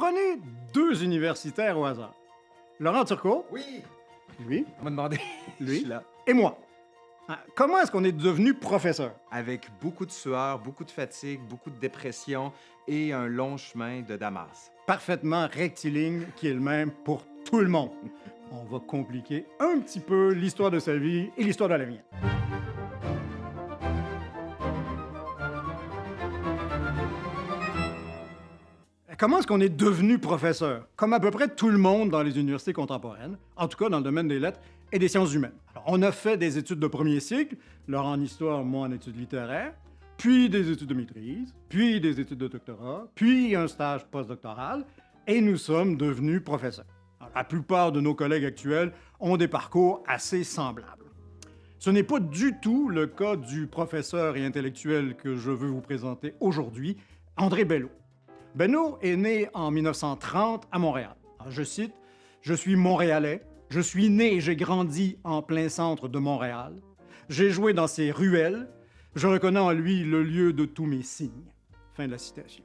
Prenez deux universitaires au hasard. Laurent Turcot, Oui, lui, on m'a demandé. Lui? Je suis là. et moi. Ah, Comment est-ce qu'on est devenu professeur? Avec beaucoup de sueur, beaucoup de fatigue, beaucoup de dépression et un long chemin de Damas. Parfaitement rectiligne qui est le même pour tout le monde. On va compliquer un petit peu l'histoire de sa vie et l'histoire de la mienne. Comment est-ce qu'on est devenu professeur? Comme à peu près tout le monde dans les universités contemporaines, en tout cas dans le domaine des lettres et des sciences humaines. Alors, on a fait des études de premier cycle, Laurent en histoire, moi en études littéraires, puis des études de maîtrise, puis des études de doctorat, puis un stage postdoctoral, et nous sommes devenus professeurs. La plupart de nos collègues actuels ont des parcours assez semblables. Ce n'est pas du tout le cas du professeur et intellectuel que je veux vous présenter aujourd'hui, André Bello. Bello est né en 1930 à Montréal. Je cite, Je suis montréalais, je suis né et j'ai grandi en plein centre de Montréal. J'ai joué dans ses ruelles, je reconnais en lui le lieu de tous mes signes. Fin de la citation.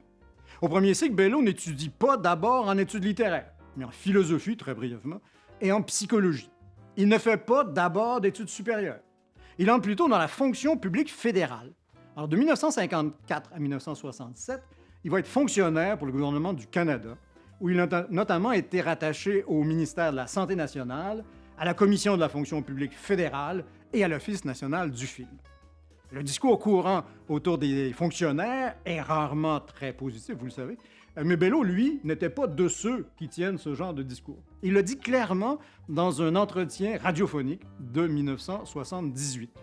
Au premier cycle, Bello n'étudie pas d'abord en études littéraires, mais en philosophie, très brièvement, et en psychologie. Il ne fait pas d'abord d'études supérieures. Il entre plutôt dans la fonction publique fédérale. Alors, de 1954 à 1967, il va être fonctionnaire pour le gouvernement du Canada, où il a notamment été rattaché au ministère de la Santé nationale, à la Commission de la fonction publique fédérale et à l'Office national du film. Le discours courant autour des fonctionnaires est rarement très positif, vous le savez, mais Bello, lui, n'était pas de ceux qui tiennent ce genre de discours. Il le dit clairement dans un entretien radiophonique de 1978.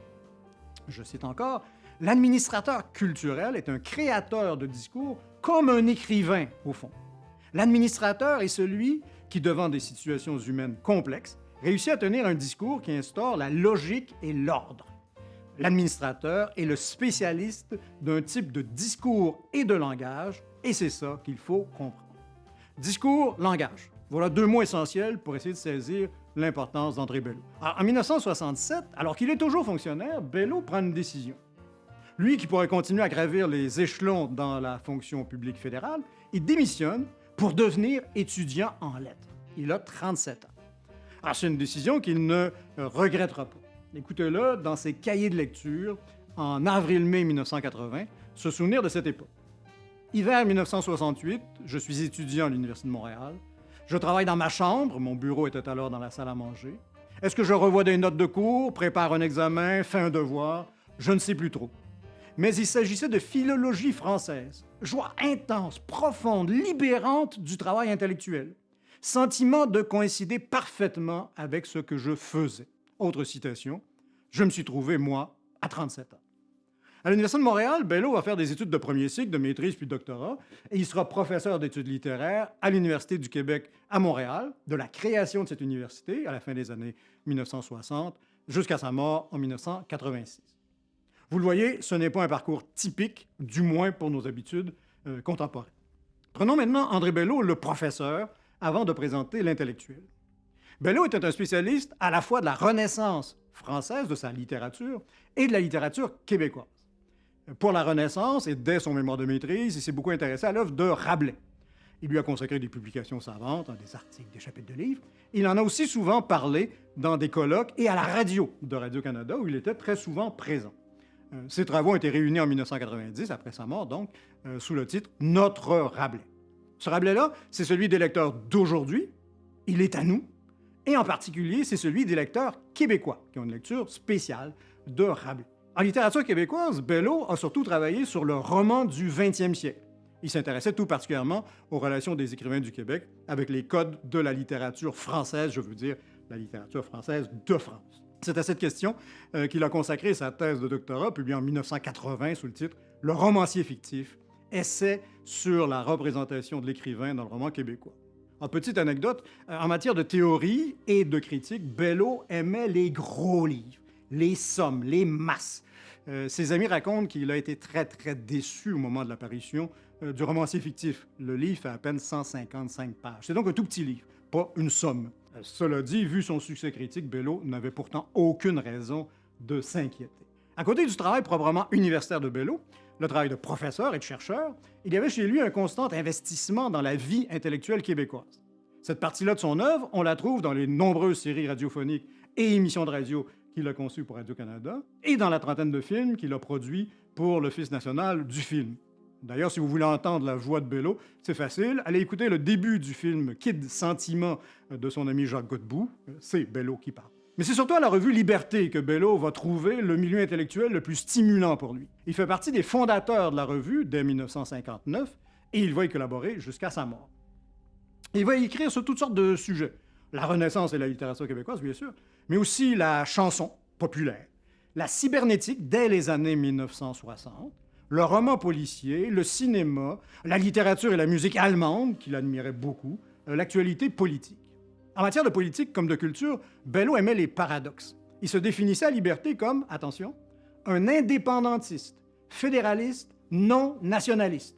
Je cite encore, L'administrateur culturel est un créateur de discours comme un écrivain, au fond. L'administrateur est celui qui, devant des situations humaines complexes, réussit à tenir un discours qui instaure la logique et l'ordre. L'administrateur est le spécialiste d'un type de discours et de langage, et c'est ça qu'il faut comprendre. Discours, langage. Voilà deux mots essentiels pour essayer de saisir l'importance d'André Bello. En 1967, alors qu'il est toujours fonctionnaire, Bello prend une décision. Lui qui pourrait continuer à gravir les échelons dans la fonction publique fédérale, il démissionne pour devenir étudiant en lettres. Il a 37 ans. Alors, c'est une décision qu'il ne euh, regrettera pas. Écoutez-le dans ses cahiers de lecture en avril-mai 1980, se souvenir de cette époque. Hiver 1968, je suis étudiant à l'Université de Montréal. Je travaille dans ma chambre, mon bureau était alors dans la salle à manger. Est-ce que je revois des notes de cours, prépare un examen, fais un devoir? Je ne sais plus trop. Mais il s'agissait de philologie française. Joie intense, profonde, libérante du travail intellectuel. Sentiment de coïncider parfaitement avec ce que je faisais. Autre citation, je me suis trouvé, moi, à 37 ans. À l'Université de Montréal, Bello va faire des études de premier cycle, de maîtrise puis de doctorat, et il sera professeur d'études littéraires à l'Université du Québec à Montréal, de la création de cette université à la fin des années 1960 jusqu'à sa mort en 1986. Vous le voyez, ce n'est pas un parcours typique, du moins pour nos habitudes euh, contemporaines. Prenons maintenant André Bello, le professeur, avant de présenter l'intellectuel. Bello était un spécialiste à la fois de la Renaissance française, de sa littérature, et de la littérature québécoise. Pour la Renaissance, et dès son mémoire de maîtrise, il s'est beaucoup intéressé à l'œuvre de Rabelais. Il lui a consacré des publications savantes, hein, des articles, des chapitres de livres. Il en a aussi souvent parlé dans des colloques et à la radio de Radio-Canada, où il était très souvent présent. Euh, Ses travaux ont été réunis en 1990, après sa mort donc, euh, sous le titre Notre Rabelais. Ce Rabelais-là, c'est celui des lecteurs d'aujourd'hui, il est à nous, et en particulier, c'est celui des lecteurs québécois, qui ont une lecture spéciale de Rabelais. En littérature québécoise, Bello a surtout travaillé sur le roman du 20e siècle. Il s'intéressait tout particulièrement aux relations des écrivains du Québec avec les codes de la littérature française, je veux dire la littérature française de France. C'est à cette question euh, qu'il a consacré sa thèse de doctorat, publiée en 1980 sous le titre Le romancier fictif, essai sur la représentation de l'écrivain dans le roman québécois. En petite anecdote, euh, en matière de théorie et de critique, Bello aimait les gros livres, les sommes, les masses. Euh, ses amis racontent qu'il a été très, très déçu au moment de l'apparition du romancier fictif. Le livre fait à peine 155 pages. C'est donc un tout petit livre, pas une somme. Cela dit, vu son succès critique, Bello n'avait pourtant aucune raison de s'inquiéter. À côté du travail proprement universitaire de Bello, le travail de professeur et de chercheur, il y avait chez lui un constant investissement dans la vie intellectuelle québécoise. Cette partie-là de son œuvre, on la trouve dans les nombreuses séries radiophoniques et émissions de radio qu'il a conçues pour Radio-Canada et dans la trentaine de films qu'il a produits pour l'Office national du film. D'ailleurs, si vous voulez entendre la voix de Bello, c'est facile. Allez écouter le début du film Kid Sentiment de son ami Jacques Godbout. C'est Bello qui parle. Mais c'est surtout à la revue Liberté que Bello va trouver le milieu intellectuel le plus stimulant pour lui. Il fait partie des fondateurs de la revue dès 1959 et il va y collaborer jusqu'à sa mort. Il va y écrire sur toutes sortes de sujets. La Renaissance et la littérature québécoise, bien sûr, mais aussi la chanson populaire, la cybernétique dès les années 1960, le roman policier, le cinéma, la littérature et la musique allemande, qu'il admirait beaucoup, euh, l'actualité politique. En matière de politique comme de culture, Bello aimait les paradoxes. Il se définissait à liberté comme, attention, un indépendantiste, fédéraliste, non nationaliste.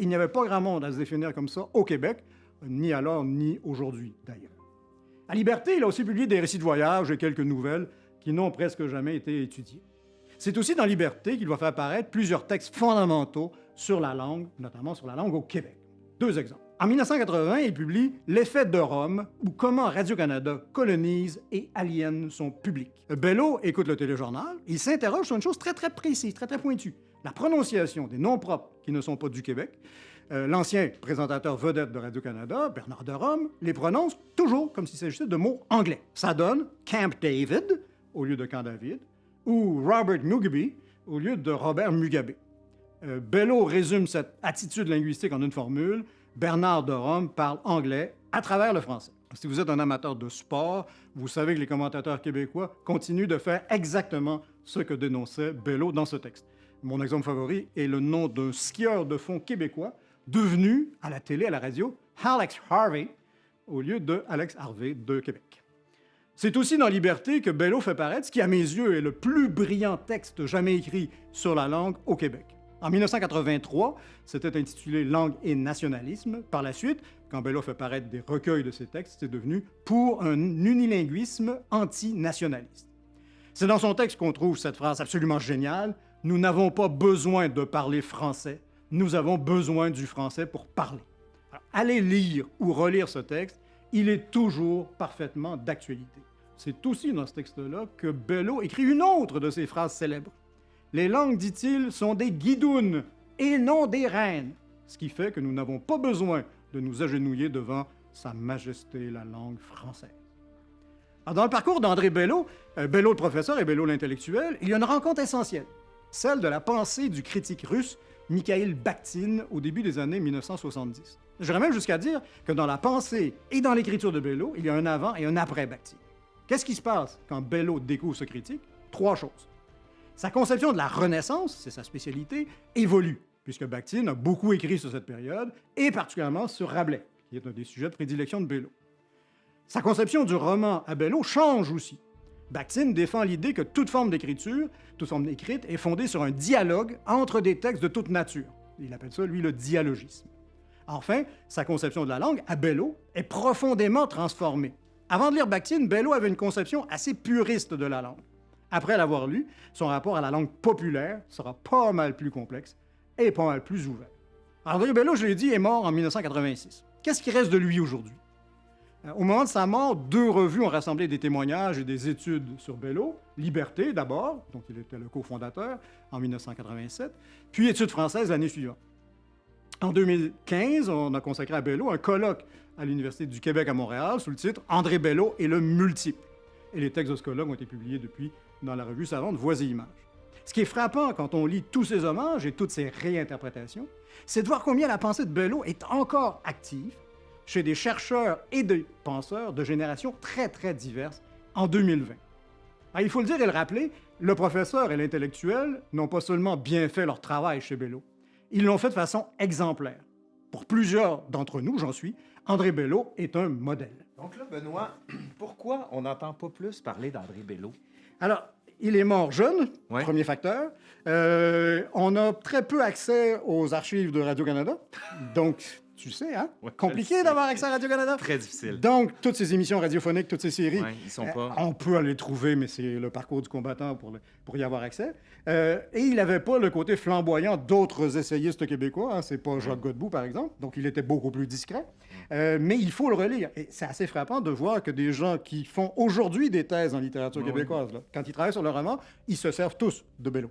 Il n'y avait pas grand monde à se définir comme ça au Québec, ni alors ni aujourd'hui d'ailleurs. À Liberté, il a aussi publié des récits de voyage et quelques nouvelles qui n'ont presque jamais été étudiées. C'est aussi dans Liberté qu'il va faire apparaître plusieurs textes fondamentaux sur la langue, notamment sur la langue au Québec. Deux exemples. En 1980, il publie L'effet de Rome, ou comment Radio-Canada colonise et aliène son public. Bello écoute le téléjournal, il s'interroge sur une chose très très précise, très très pointue, la prononciation des noms propres qui ne sont pas du Québec. Euh, l'ancien présentateur vedette de Radio-Canada, Bernard de Rome, les prononce toujours comme s'il s'agissait de mots anglais. Ça donne Camp David au lieu de Camp David, ou Robert Mugabe au lieu de Robert Mugabe. Euh, Bello résume cette attitude linguistique en une formule Bernard de Rome parle anglais à travers le français. Si vous êtes un amateur de sport, vous savez que les commentateurs québécois continuent de faire exactement ce que dénonçait Bello dans ce texte. Mon exemple favori est le nom d'un skieur de fond québécois devenu, à la télé, à la radio, Alex Harvey, au lieu de Alex Harvey de Québec. C'est aussi dans Liberté que Bello fait paraître ce qui, à mes yeux, est le plus brillant texte jamais écrit sur la langue au Québec. En 1983, c'était intitulé Langue et nationalisme. Par la suite, quand Bello fait paraître des recueils de ses textes, c'est devenu Pour un unilinguisme antinationaliste. C'est dans son texte qu'on trouve cette phrase absolument géniale Nous n'avons pas besoin de parler français, nous avons besoin du français pour parler. allez lire ou relire ce texte, il est toujours parfaitement d'actualité. C'est aussi dans ce texte-là que Bello écrit une autre de ses phrases célèbres. Les langues, dit-il, sont des guidounes et non des reines, ce qui fait que nous n'avons pas besoin de nous agenouiller devant Sa Majesté la langue française. dans le parcours d'André Bello, euh, Bello le professeur et Bello l'intellectuel, il y a une rencontre essentielle, celle de la pensée du critique russe Mikhail Bakhtin au début des années 1970. J'irais même jusqu'à dire que dans la pensée et dans l'écriture de Bello, il y a un avant et un après Bakhtin. Qu'est-ce qui se passe quand Bello découvre ce critique? Trois choses. Sa conception de la Renaissance, c'est sa spécialité, évolue, puisque Bakhtin a beaucoup écrit sur cette période, et particulièrement sur Rabelais, qui est un des sujets de prédilection de Bello. Sa conception du roman à Bello change aussi. Bakhtin défend l'idée que toute forme d'écriture, toute forme écrite, est fondée sur un dialogue entre des textes de toute nature. Il appelle ça, lui, le dialogisme. Enfin, sa conception de la langue, à Bello, est profondément transformée. Avant de lire Bakhtin, Bello avait une conception assez puriste de la langue. Après l'avoir lu, son rapport à la langue populaire sera pas mal plus complexe et pas mal plus ouvert. André Bello, je l'ai dit, est mort en 1986. Qu'est-ce qui reste de lui aujourd'hui? Euh, au moment de sa mort, deux revues ont rassemblé des témoignages et des études sur Bello. Liberté, d'abord, dont il était le cofondateur en 1987, puis Études françaises l'année suivante. En 2015, on a consacré à Bello un colloque à l'Université du Québec à Montréal sous le titre André Bello et le multiple. Et les textes de ce colloque ont été publiés depuis dans la revue savante Voix et Images. Ce qui est frappant quand on lit tous ces hommages et toutes ces réinterprétations, c'est de voir combien la pensée de Bello est encore active chez des chercheurs et des penseurs de générations très, très diverses en 2020. Ah, il faut le dire et le rappeler, le professeur et l'intellectuel n'ont pas seulement bien fait leur travail chez Bello, ils l'ont fait de façon exemplaire. Pour plusieurs d'entre nous, j'en suis, André Bello est un modèle. Donc là, Benoît, pourquoi on n'entend pas plus parler d'André Bello? Alors, il est mort jeune, premier facteur. Euh, on a très peu accès aux archives de Radio-Canada, donc Tu sais, hein? Ouais, Compliqué d'avoir accès à Radio-Canada. Très difficile. Donc, toutes ces émissions radiophoniques, toutes ces séries, Ouais, ils sont euh, pas. on peut aller les trouver, mais c'est le parcours du combattant pour, le- pour y avoir accès. Euh, et il n'avait pas le côté flamboyant d'autres essayistes québécois. Hein. C'est pas Jacques Godbout, par exemple. Donc, il était beaucoup plus discret. Euh, mais il faut le relire. Et c'est assez frappant de voir que des gens qui font aujourd'hui des thèses en littérature québécoise, là, quand ils travaillent sur le roman, ils se servent tous de Bello.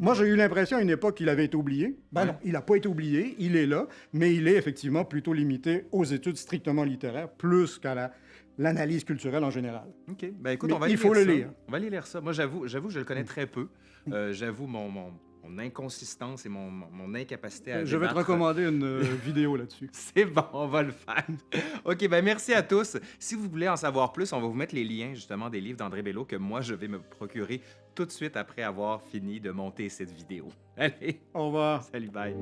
Moi, j'ai eu l'impression à une époque qu'il avait été oublié. Ben Ouais. non, il n'a pas été oublié, il est là, mais il est effectivement plutôt limité aux études strictement littéraires, plus qu'à la- l'analyse culturelle en général. OK. Ben écoute, Mais on va il aller faut lire le ça. lire. On va aller lire ça. Moi, j'avoue, j'avoue, je le connais Mm. très peu. Euh, j'avoue mon, mon, mon inconsistance et mon, incapacité à Je vais te recommander une euh, vidéo là-dessus. C'est bon, on va le faire. OK, ben merci à tous. Si vous voulez en savoir plus, on va vous mettre les liens justement des livres d'André Bello que moi, je vais me procurer tout de suite après avoir fini de monter cette vidéo. Allez, Au revoir. salut, bye.